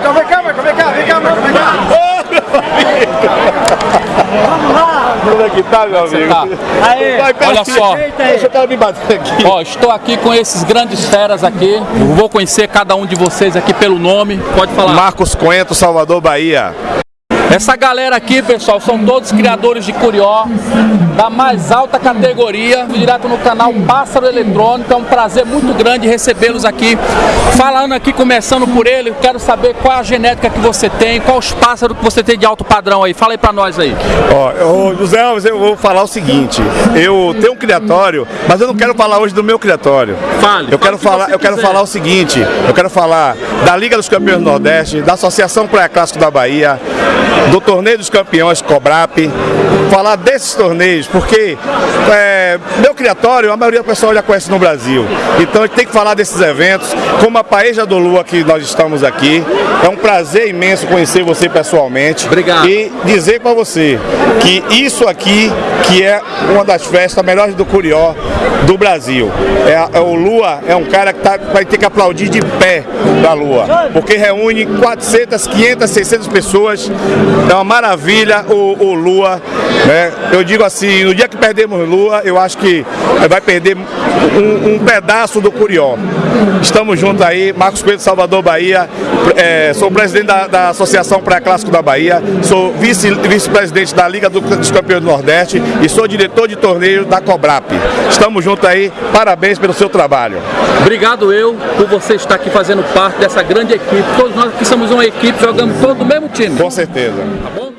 Marcão, vem cá, Marcão, vem cá, vem cá, Marcão, vem cá. Vamos lá! Como é que tá, meu amigo? Tá. Aí, Vai, pera Olha aqui. só. Deixa eu me bater aqui. Ó, estou aqui com esses grandes feras aqui. Vou conhecer cada um de vocês aqui pelo nome. Pode falar. Marcos Coento, Salvador, Bahia. Essa galera aqui, pessoal, são todos criadores de curió da mais alta categoria, direto no canal Pássaro Eletrônico. É um prazer muito grande recebê-los aqui. Falando aqui, começando por ele, eu quero saber qual a genética que você tem, qual os pássaros que você tem de alto padrão aí. Fala aí pra nós aí. Ó, ô, José Alves, eu vou falar o seguinte. Eu tenho um criatório, mas eu não quero falar hoje do meu criatório. Fale. Eu Fale quero que falar, eu quero falar o seguinte. Eu quero falar da Liga dos Campeões do Nordeste, da Associação Praia Clássico da Bahia, do Torneio dos Campeões Cobrap. Falar desses torneios, porque é, meu criatório, a maioria do pessoal já conhece no Brasil. Então a gente tem que falar desses eventos, como a Paeja do Lua que nós estamos aqui. É um prazer imenso conhecer você pessoalmente. Obrigado. E dizer para você que isso aqui, que é uma das festas melhores do Curió do Brasil. É, é o Lua é um cara que tá, vai ter que aplaudir de pé da Lua, porque reúne 400, 500, 600 pessoas. É uma maravilha o, o Lua. Né? Eu digo assim, no dia que perdemos Lua, eu acho que vai perder um, um pedaço do Curió. Estamos juntos aí, Marcos Coelho, Salvador, Bahia. É, sou presidente da, da Associação Pré-Clássico da Bahia, sou vice- vice-presidente da Liga do- dos Campeões do Nordeste e sou diretor de torneio da Cobrap. Estamos juntos aí, parabéns pelo seu trabalho. Obrigado eu por você estar aqui fazendo parte dessa grande equipe. Todos nós aqui somos uma equipe, jogamos todos no mesmo time. Com certeza. Tá bom?